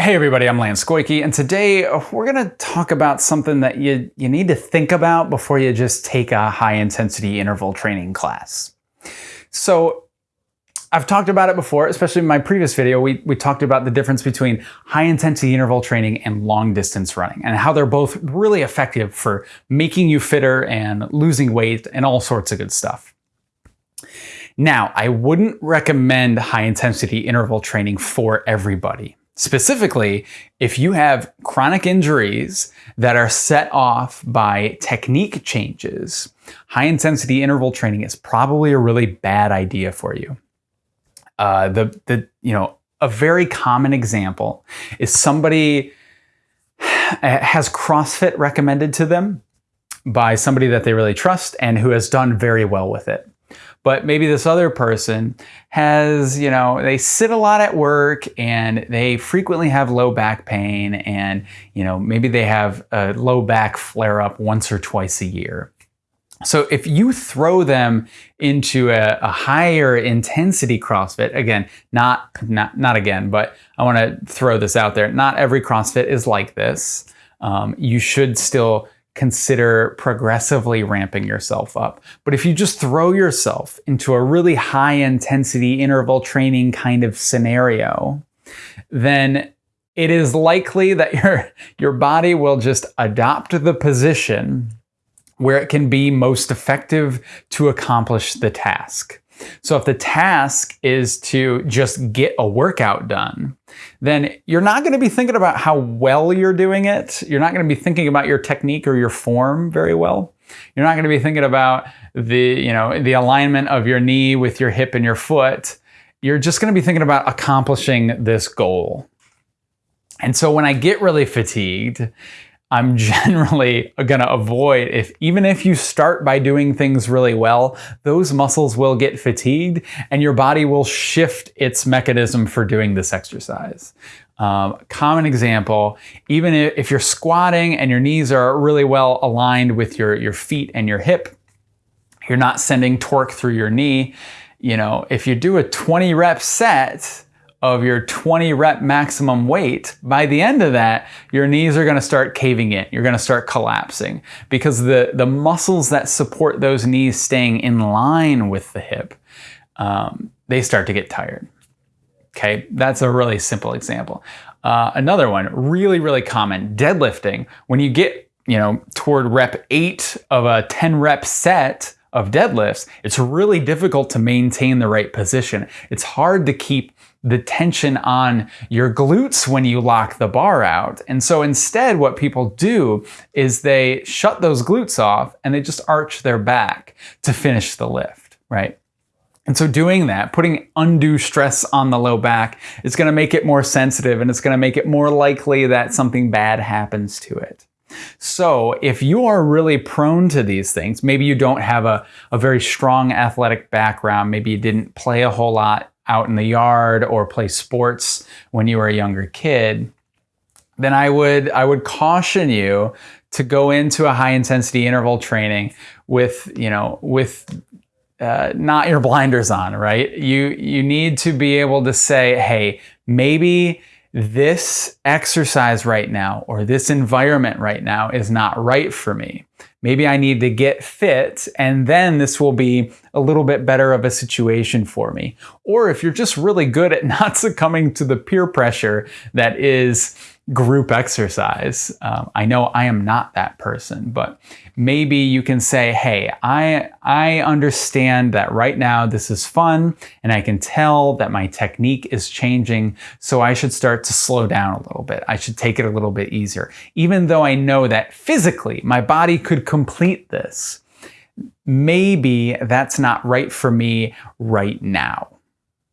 Hey everybody, I'm Lance Goyke, and today uh, we're to talk about something that you, you need to think about before you just take a high intensity interval training class. So I've talked about it before, especially in my previous video, we, we talked about the difference between high intensity interval training and long distance running and how they're both really effective for making you fitter and losing weight and all sorts of good stuff. Now, I wouldn't recommend high intensity interval training for everybody. Specifically, if you have chronic injuries that are set off by technique changes, high intensity interval training is probably a really bad idea for you. Uh, the, the, you know, a very common example is somebody has CrossFit recommended to them by somebody that they really trust and who has done very well with it. But maybe this other person has, you know, they sit a lot at work and they frequently have low back pain and, you know, maybe they have a low back flare up once or twice a year. So if you throw them into a, a, higher intensity CrossFit, again, not, not, not again, but I want to throw this out there. Not every CrossFit is like this. Um, you should still consider progressively ramping yourself up. But if you just throw yourself into a really high intensity interval training kind of scenario, then it is likely that your, your body will just adopt the position where it can be most effective to accomplish the task. So if the task is to just get a workout done, then you're not going to be thinking about how well you're doing it. You're not going to be thinking about your technique or your form very well. You're not going to be thinking about the, you know, the alignment of your knee with your hip and your foot. You're just going to be thinking about accomplishing this goal. And so when I get really fatigued, I'm generally going to avoid if even if you start by doing things really well, those muscles will get fatigued and your body will shift its mechanism for doing this exercise. Um, common example, even if you're squatting and your knees are really well aligned with your, your feet and your hip, you're not sending torque through your knee. You know, if you do a 20 rep set, of your 20 rep maximum weight, by the end of that, your knees are gonna start caving in. You're gonna start collapsing because the, the muscles that support those knees staying in line with the hip, um, they start to get tired. Okay, that's a really simple example. Uh, another one, really, really common, deadlifting. When you get, you know, toward rep eight of a 10 rep set, of deadlifts, it's really difficult to maintain the right position. It's hard to keep the tension on your glutes when you lock the bar out. And so instead, what people do is they shut those glutes off and they just arch their back to finish the lift, right? And so doing that, putting undue stress on the low back is going to make it more sensitive and it's going to make it more likely that something bad happens to it. So if you are really prone to these things, maybe you don't have a, a very strong athletic background, maybe you didn't play a whole lot out in the yard or play sports when you were a younger kid, then I would I would caution you to go into a high intensity interval training with you know with uh, not your blinders on, right? You you need to be able to say, hey, maybe this exercise right now or this environment right now is not right for me. Maybe I need to get fit and then this will be a little bit better of a situation for me. Or if you're just really good at not succumbing to the peer pressure that is group exercise. Um, I know I am not that person, but maybe you can say, hey, I, I understand that right now this is fun and I can tell that my technique is changing. So I should start to slow down a little bit. I should take it a little bit easier. Even though I know that physically my body could complete this, maybe that's not right for me right now.